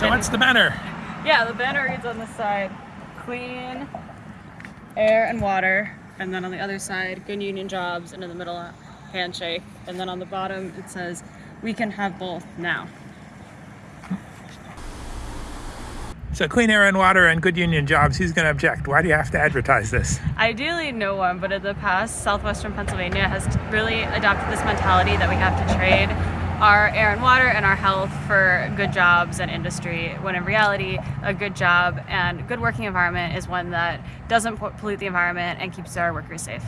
So what's the banner? Yeah, the banner reads on the side, clean air and water. And then on the other side, good union jobs. And in the middle, handshake. And then on the bottom, it says, we can have both now. So clean air and water and good union jobs, who's going to object? Why do you have to advertise this? Ideally, no one, but in the past, southwestern Pennsylvania has really adopted this mentality that we have to trade our air and water and our health for good jobs and industry, when in reality, a good job and good working environment is one that doesn't pollute the environment and keeps our workers safe.